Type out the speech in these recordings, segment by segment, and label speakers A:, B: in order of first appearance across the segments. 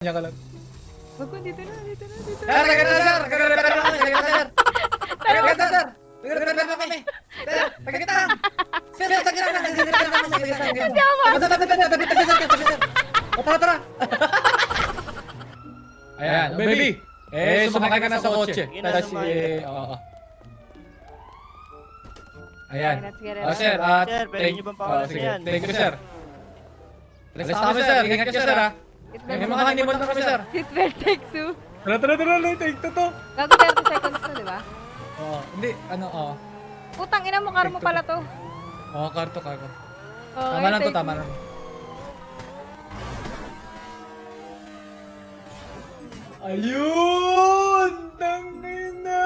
A: Diyan ka lang.
B: Wag ko, dito na, dito na, dito na.
A: Sir, naganda sir! Nagre-repair na kami! Naganda sir! Naganda sir! Nagre-repair na kami! Sir, nagkakita lang! Sir, sir, nagkakita lang! Nagre-repair na kami! Nagkakita lang!
B: Hindi ako
A: Tabi, tabi, tabi, tabi, tabi, sir, tabi, sir! O, tara, tara! Ayan, oh, baby! Eh, sumakay ka na sa kotse.
C: Sige na,
A: Tapos,
C: sumakay
A: eh, oo, oo. Ayan.
B: Okay, let's get it.
A: Oh, sir, ah,
C: Sir, pwede
A: thank-
C: niyo bang
A: oh,
C: pakawalan
A: sige.
C: yan?
A: Thank you, sir. Alis na kami, sir. Ingat ka, sir, ha? May mga honeymoon na kami, sir.
B: Seatbelt take two.
A: Tara, tara, tara, tara, take to to.
B: Gago 30 seconds na, di ba?
A: Oo, hindi, ano, oo.
B: Putang ina mo, karo mo pala to.
A: Oo, karto, karto.
B: Okay,
A: Tama lang to, tama
B: two.
A: lang. Ayun! Tangina!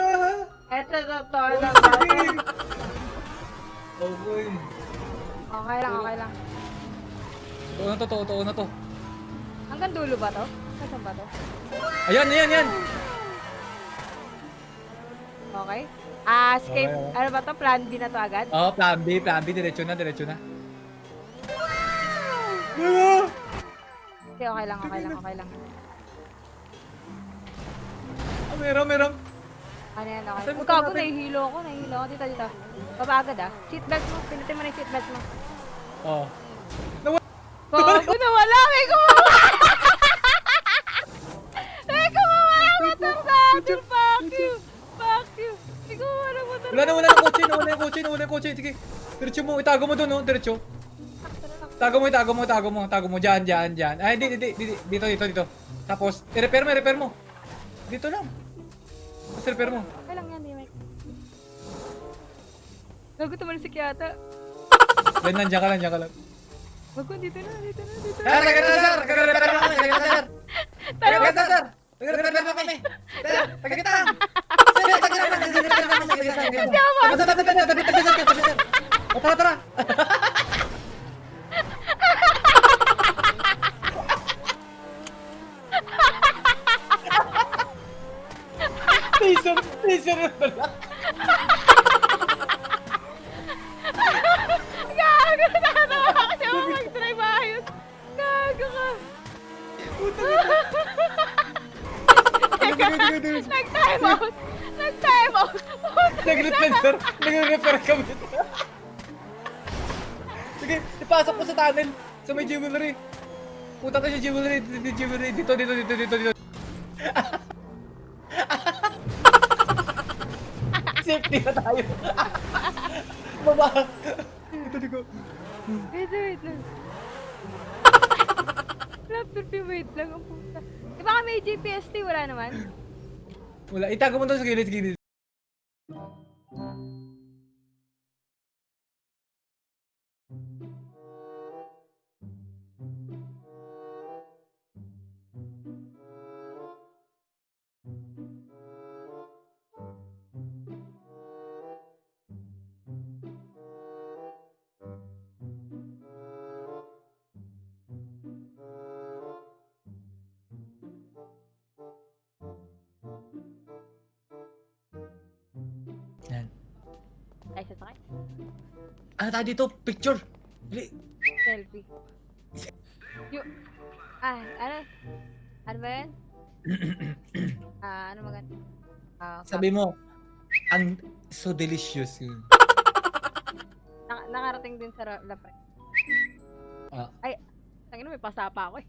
B: Eto, totoo lang.
A: Sige! Okay.
B: Okay lang, okay lang.
A: Totoo na to, totoo na to.
B: Hanggang dulo ba to? Saan ba to?
A: Ayan, ayan, ayan!
B: Okay. Ah, escape.
A: Okay, okay.
B: Ano ba to? Plan B na to agad?
A: Oo, plan B, plan B, diretso na, diretso na. Ano?
B: Okay, okay lang, okay lang, okay lang.
A: Ah, meron, meron.
B: Ano yan, okay.
A: Saan natin?
B: nahihilo ako, nahihilo ako. Dito, dito. Baba agad ah. Seatbelt mo, pinutin mo na yung seatbelt mo.
A: Oo.
B: Bago na wala, may gumawa! Atin! Fuck you! Fuck you! May gumawa ng motor
A: Wala na, wala na kotse, wala na kotse, wala na kotse. Sige, diretso mo, itago mo doon, no, diretso. Tago mo, itago mo, itago mo, tago mo, dyan, dyan, dyan. Ay, hindi, hindi, hindi, dito, dito, dito. Tapos, i-repair mo, i-repair mo. Dito lang. Tapos, repair mo.
B: Okay lang yan, di Mike. Gago tumalsik yata.
A: Yan lang, dyan ka lang, dyan ka lang.
B: Wag ko, dito na, dito na, dito na.
A: Sir, sir! Nagre-repair na sir! Sir! Nagre-repair na! Sir! Sir! Nagre-repair na!
B: Hindi
A: sir, tabi, sir! O, tara, tara! Taser! Taser
B: Nag-time out! Nag-time out!
A: Nag-repair, sir! Nagre-repair kami. Sige, ipasok mo sa tunnel. Sa may jewelry. Punta tayo sa jewelry. Jewelry. Dito, dito, dito, dito, dito. Safety na tayo. Baba. Dito, dito.
B: Wait, wait lang. Laptop yung wait lang ang puta. Di ba kami GPST? Wala naman.
A: Wala, itago mo doon sa gilid, gilid. Yan.
B: Ay, sasakay.
A: Ano tayo dito? Picture. Dali.
B: Selfie. Yung... Ah, ano? Ano ba yan? Ah, ano maganda? Ah,
A: Sabi mo, ang so delicious yun.
B: Nak- nakarating din sa lapre.
A: Ah.
B: Ay, tangin may pasapa ako eh.